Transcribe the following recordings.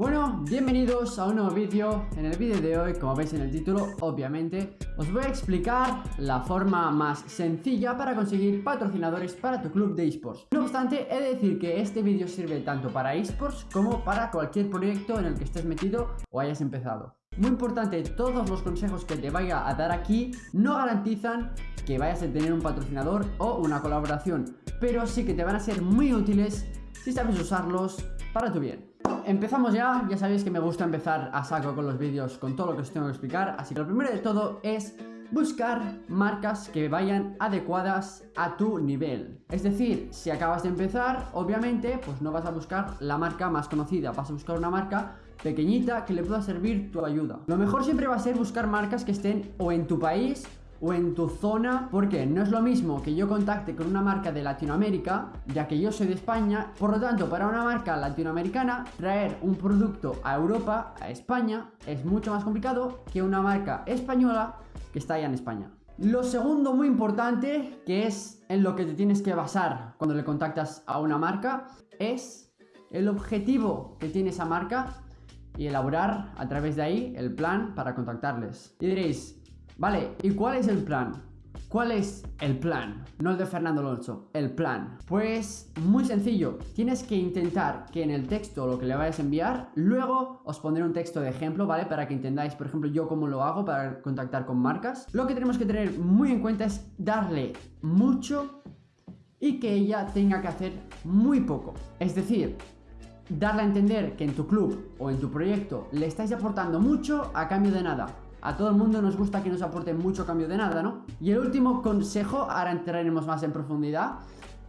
Bueno, bienvenidos a un nuevo vídeo. En el vídeo de hoy, como veis en el título, obviamente, os voy a explicar la forma más sencilla para conseguir patrocinadores para tu club de esports. No obstante, he de decir que este vídeo sirve tanto para esports como para cualquier proyecto en el que estés metido o hayas empezado. Muy importante, todos los consejos que te vaya a dar aquí no garantizan que vayas a tener un patrocinador o una colaboración, pero sí que te van a ser muy útiles si sabes usarlos para tu bien empezamos ya, ya sabéis que me gusta empezar a saco con los vídeos con todo lo que os tengo que explicar. Así que lo primero de todo es buscar marcas que vayan adecuadas a tu nivel. Es decir, si acabas de empezar, obviamente, pues no vas a buscar la marca más conocida. Vas a buscar una marca pequeñita que le pueda servir tu ayuda. Lo mejor siempre va a ser buscar marcas que estén o en tu país o en tu zona, porque no es lo mismo que yo contacte con una marca de Latinoamérica, ya que yo soy de España, por lo tanto, para una marca latinoamericana, traer un producto a Europa, a España, es mucho más complicado que una marca española que está allá en España. Lo segundo muy importante, que es en lo que te tienes que basar cuando le contactas a una marca, es el objetivo que tiene esa marca y elaborar a través de ahí el plan para contactarles. Y diréis, Vale, ¿y cuál es el plan? ¿Cuál es el plan? No el de Fernando Alonso, el plan. Pues muy sencillo, tienes que intentar que en el texto lo que le vayas a enviar, luego os pondré un texto de ejemplo, ¿vale? Para que entendáis, por ejemplo, yo cómo lo hago para contactar con marcas. Lo que tenemos que tener muy en cuenta es darle mucho y que ella tenga que hacer muy poco. Es decir, darle a entender que en tu club o en tu proyecto le estáis aportando mucho a cambio de nada. A todo el mundo nos gusta que nos aporten mucho cambio de nada, ¿no? Y el último consejo, ahora entraremos más en profundidad,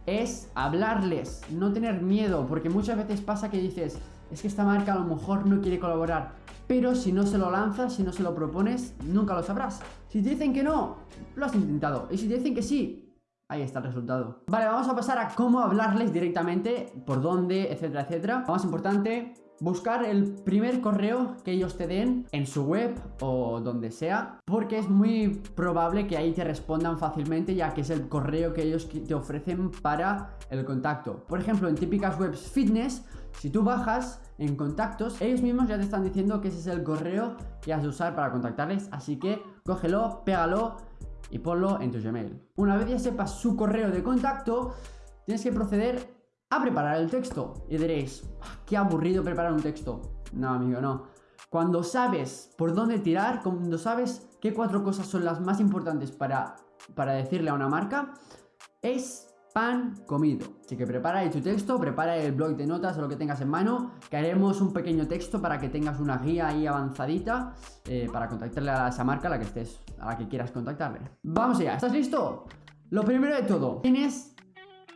es hablarles, no tener miedo, porque muchas veces pasa que dices, es que esta marca a lo mejor no quiere colaborar, pero si no se lo lanzas, si no se lo propones, nunca lo sabrás. Si te dicen que no, lo has intentado, y si te dicen que sí, ahí está el resultado. Vale, vamos a pasar a cómo hablarles directamente, por dónde, etcétera, etcétera. Lo más importante, buscar el primer correo que ellos te den en su web o donde sea, porque es muy probable que ahí te respondan fácilmente ya que es el correo que ellos te ofrecen para el contacto. Por ejemplo, en típicas webs fitness, si tú bajas en contactos, ellos mismos ya te están diciendo que ese es el correo que has de usar para contactarles, así que cógelo, pégalo y ponlo en tu Gmail. Una vez ya sepas su correo de contacto, tienes que proceder a preparar el texto. Y diréis, ah, qué aburrido preparar un texto. No, amigo, no. Cuando sabes por dónde tirar, cuando sabes qué cuatro cosas son las más importantes para, para decirle a una marca, es pan comido. Así que prepara tu texto, prepara el blog de notas o lo que tengas en mano, que haremos un pequeño texto para que tengas una guía ahí avanzadita eh, para contactarle a esa marca a la que estés, a la que quieras contactarle. Vamos allá, ¿estás listo? Lo primero de todo, tienes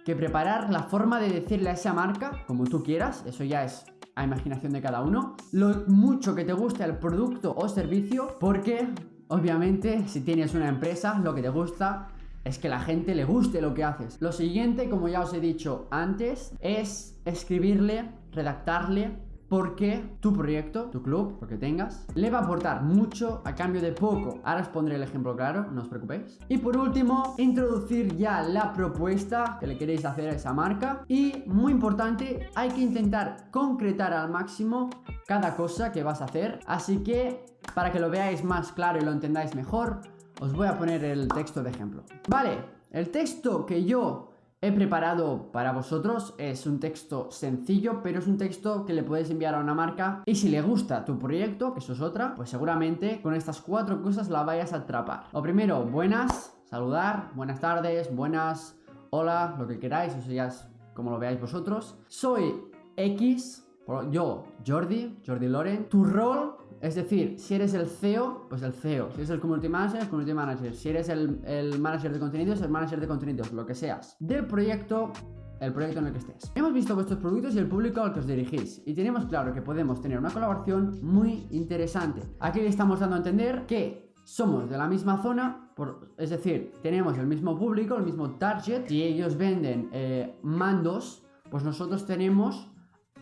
que preparar la forma de decirle a esa marca, como tú quieras, eso ya es a imaginación de cada uno, lo mucho que te guste el producto o servicio, porque obviamente si tienes una empresa, lo que te gusta es que la gente le guste lo que haces. Lo siguiente, como ya os he dicho antes, es escribirle, redactarle porque tu proyecto, tu club, lo que tengas, le va a aportar mucho a cambio de poco. Ahora os pondré el ejemplo claro, no os preocupéis. Y por último, introducir ya la propuesta que le queréis hacer a esa marca. Y muy importante, hay que intentar concretar al máximo cada cosa que vas a hacer. Así que, para que lo veáis más claro y lo entendáis mejor, os voy a poner el texto de ejemplo. Vale, el texto que yo he preparado para vosotros es un texto sencillo, pero es un texto que le puedes enviar a una marca y si le gusta tu proyecto, que eso es otra, pues seguramente con estas cuatro cosas la vayas a atrapar. Lo primero, buenas, saludar, buenas tardes, buenas, hola, lo que queráis, eso ya es como lo veáis vosotros. Soy X, yo, Jordi, Jordi Loren, tu rol, es decir, si eres el CEO, pues el CEO. Si eres el Community Manager, Community Manager. Si eres el, el Manager de contenidos, el Manager de contenidos, lo que seas. Del proyecto, el proyecto en el que estés. Hemos visto vuestros productos y el público al que os dirigís y tenemos claro que podemos tener una colaboración muy interesante. Aquí le estamos dando a entender que somos de la misma zona, por, es decir, tenemos el mismo público, el mismo target. Si ellos venden eh, mandos, pues nosotros tenemos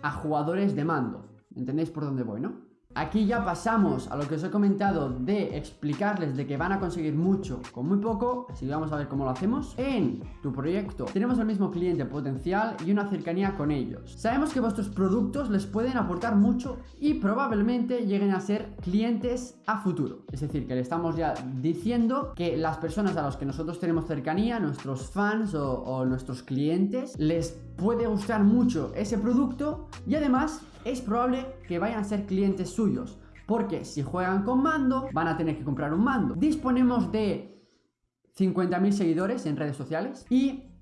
a jugadores de mando. ¿Entendéis por dónde voy, no? Aquí ya pasamos a lo que os he comentado de explicarles de que van a conseguir mucho con muy poco, así que vamos a ver cómo lo hacemos. En tu proyecto tenemos el mismo cliente potencial y una cercanía con ellos. Sabemos que vuestros productos les pueden aportar mucho y probablemente lleguen a ser clientes a futuro. Es decir, que le estamos ya diciendo que las personas a las que nosotros tenemos cercanía, nuestros fans o, o nuestros clientes, les puede gustar mucho ese producto y además es probable que vayan a ser clientes suyos. Porque si juegan con mando, van a tener que comprar un mando. Disponemos de 50.000 seguidores en redes sociales y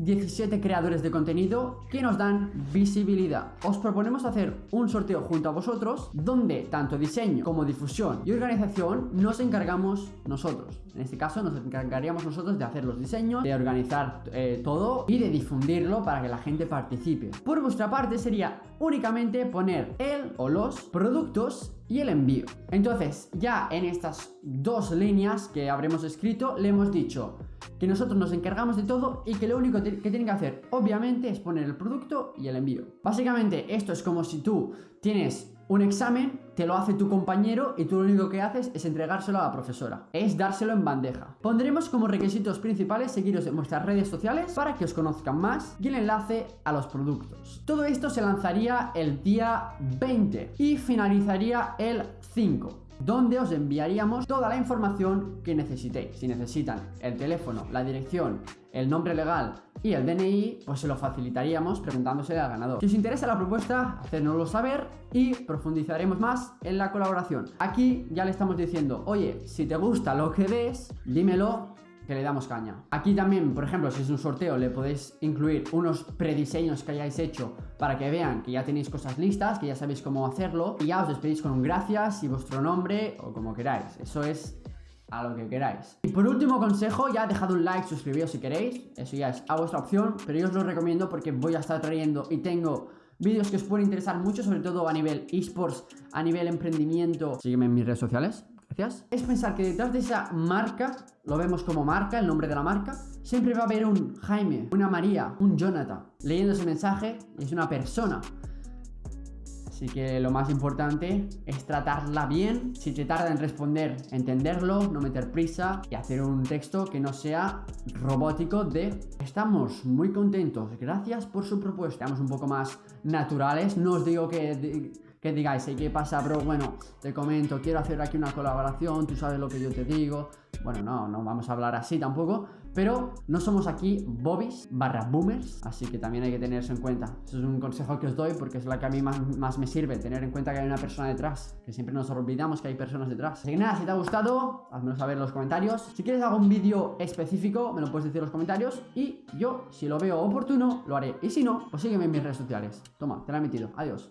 17 creadores de contenido que nos dan visibilidad. Os proponemos hacer un sorteo junto a vosotros donde tanto diseño como difusión y organización nos encargamos nosotros. En este caso nos encargaríamos nosotros de hacer los diseños, de organizar eh, todo y de difundirlo para que la gente participe. Por vuestra parte sería únicamente poner el o los productos y el envío. Entonces ya en estas dos líneas que habremos escrito le hemos dicho que nosotros nos encargamos de todo y que lo único que tienen que hacer obviamente es poner el producto y el envío. Básicamente esto es como si tú tienes un examen, te lo hace tu compañero y tú lo único que haces es entregárselo a la profesora. Es dárselo en bandeja. Pondremos como requisitos principales seguiros en vuestras redes sociales para que os conozcan más y el enlace a los productos. Todo esto se lanzaría el día 20 y finalizaría el 5 donde os enviaríamos toda la información que necesitéis. Si necesitan el teléfono, la dirección, el nombre legal y el DNI, pues se lo facilitaríamos preguntándose al ganador. Si os interesa la propuesta, hacednoslo saber y profundizaremos más en la colaboración. Aquí ya le estamos diciendo, oye, si te gusta lo que ves, dímelo que le damos caña. Aquí también, por ejemplo, si es un sorteo, le podéis incluir unos prediseños que hayáis hecho para que vean que ya tenéis cosas listas, que ya sabéis cómo hacerlo y ya os despedís con un gracias y vuestro nombre o como queráis. Eso es a lo que queráis. Y por último consejo, ya dejad un like, suscribíos si queréis, eso ya es a vuestra opción, pero yo os lo recomiendo porque voy a estar trayendo y tengo vídeos que os pueden interesar mucho, sobre todo a nivel esports, a nivel emprendimiento. Sígueme en mis redes sociales, Es pensar que detrás de esa marca, lo vemos como marca, el nombre de la marca, siempre va a haber un Jaime, una María, un Jonathan, leyendo ese mensaje es una persona. Así que lo más importante es tratarla bien. Si te tarda en responder, entenderlo, no meter prisa y hacer un texto que no sea robótico de estamos muy contentos, gracias por su propuesta. Estamos un poco más naturales. No os digo que que digáis, ¿qué pasa, bro? Bueno, te comento, quiero hacer aquí una colaboración, tú sabes lo que yo te digo. Bueno, no, no vamos a hablar así tampoco, pero no somos aquí bobbies barra boomers, así que también hay que tener eso en cuenta. Eso es un consejo que os doy porque es la que a mí más, más me sirve, tener en cuenta que hay una persona detrás, que siempre nos olvidamos que hay personas detrás. Así que nada, si te ha gustado, házmelo saber en los comentarios. Si quieres algún vídeo específico, me lo puedes decir en los comentarios y yo, si lo veo oportuno, lo haré. Y si no, pues sígueme en mis redes sociales. Toma, te la he metido. Adiós.